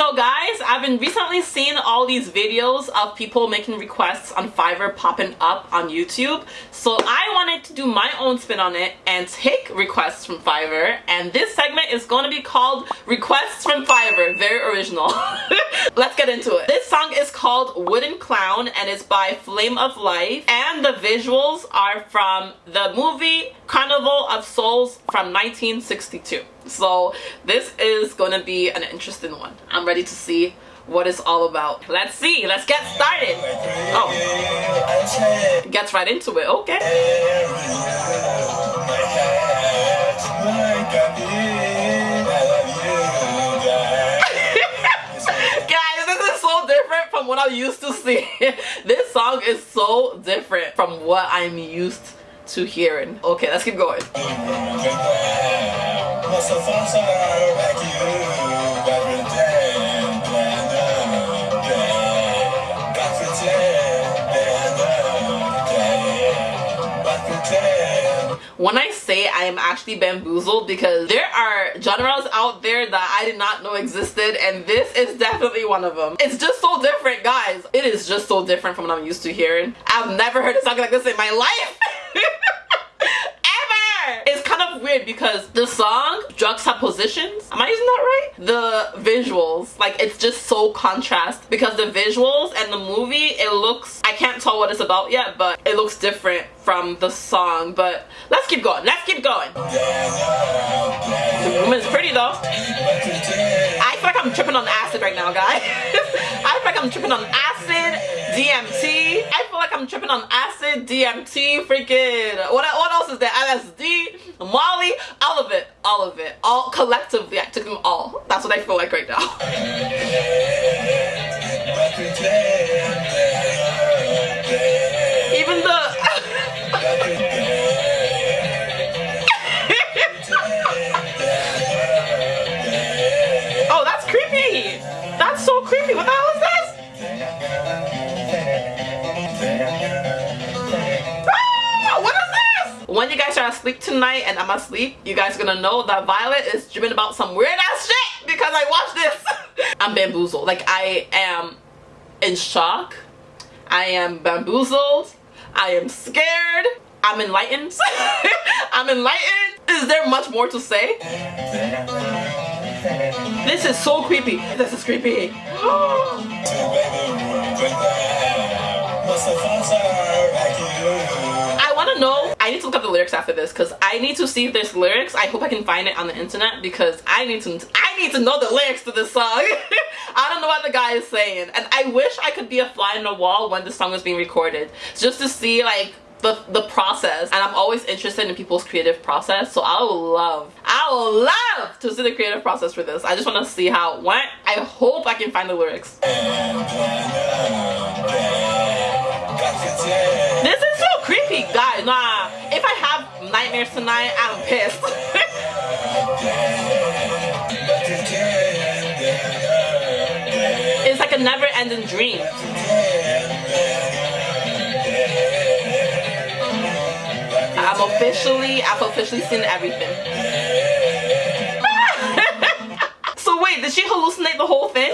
So guys, I've been recently seeing all these videos of people making requests on Fiverr popping up on YouTube. So I wanted to do my own spin on it and take requests from Fiverr. And this segment is going to be called Requests from Fiverr. Very original. Let's get into it. This song is called Wooden Clown and it's by Flame of Life. And the visuals are from the movie Carnival of Souls from 1962. So this is going to be an interesting one. I'm ready to see what it's all about. Let's see. Let's get started. Oh. Gets right into it. Okay. Guys, this is so different from what I'm used to seeing. this song is so different from what I'm used to hearing. Okay, let's keep going. when I say I am actually bamboozled because there are genres out there that I did not know existed and this is definitely one of them. It's just so different guys. It is just so different from what I'm used to hearing. I've never heard a song like this in my life. It's kind of weird because the song juxtapositions, am I using that right? The visuals, like it's just so contrast because the visuals and the movie, it looks, I can't tell what it's about yet, but it looks different from the song. But let's keep going, let's keep going. The woman's pretty though. I feel like I'm tripping on acid right now, guys. I feel like I'm tripping on acid, DMT. I feel like I'm tripping on acid, DMT, freaking, what, what else is there? LSD, Molly, all of it, all of it. All collectively, I took them all. That's what I feel like right now. Guys asleep tonight and I'm asleep, you guys gonna know that Violet is dreaming about some weird ass shit because I watched this. I'm bamboozled. Like I am in shock. I am bamboozled. I am scared. I'm enlightened. I'm enlightened. Is there much more to say? This is so creepy. This is creepy. need to look up the lyrics after this because I need to see if there's lyrics. I hope I can find it on the internet because I need to. I need to know the lyrics to this song. I don't know what the guy is saying, and I wish I could be a fly on the wall when the song was being recorded, just to see like the, the process and I'm always interested in people's creative process so I will love I will love to see the creative process for this I just want to see how it went I hope I can find the lyrics this is so creepy guys nah if I have nightmares tonight I'm pissed it's like a never-ending dream I'm officially, I've officially seen everything. so wait, did she hallucinate the whole thing?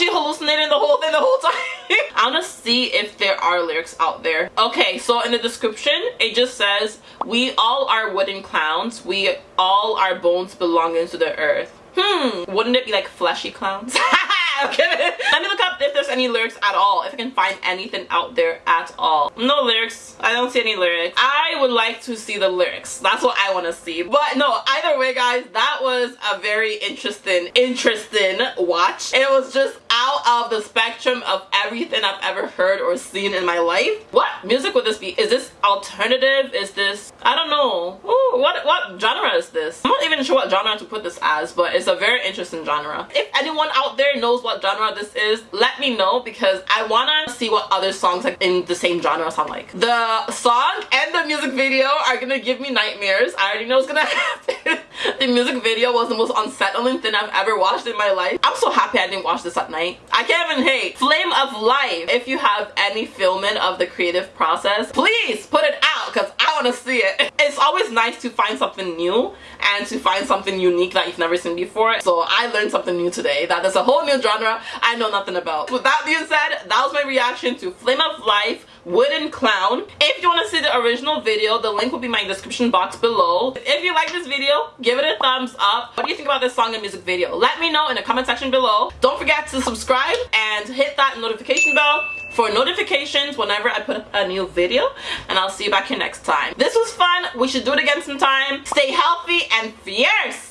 She hallucinating the whole thing the whole time? I want to see if there are lyrics out there. Okay, so in the description, it just says, We all are wooden clowns. We all are bones belonging to the earth. Hmm, wouldn't it be like fleshy clowns? okay. Let me look up if there's any lyrics at all, if I can find anything out there at all. No lyrics. I don't see any lyrics. I would like to see the lyrics. That's what I want to see. But no, either way guys, that was a very interesting, interesting watch. It was just out of the spectrum of everything I've ever heard or seen in my life. What music would this be? Is this alternative? Is this, I don't know. Ooh, what, what genre is this? I'm not even sure what genre to put this as, but it's a very interesting genre. If anyone out there knows what genre this is, let me know because I want to see what other songs like in the same genre sound like. The song and the music video are gonna give me nightmares. I already know what's gonna happen. the music video was the most unsettling thing I've ever watched in my life. I'm so happy I didn't watch this at night. I can't even hate. Flame of Life. If you have any filming of the creative process, please put it out because want to see it. It's always nice to find something new and to find something unique that you've never seen before. So I learned something new today that there's a whole new genre I know nothing about. With that being said, that was my reaction to Flame of Life Wooden Clown. If you want to see the original video, the link will be in my description box below. If you like this video, give it a thumbs up. What do you think about this song and music video? Let me know in the comment section below. Don't forget to subscribe and hit that notification bell for notifications whenever I put up a new video and I'll see you back here next time. This was fun. We should do it again sometime. Stay healthy and fierce.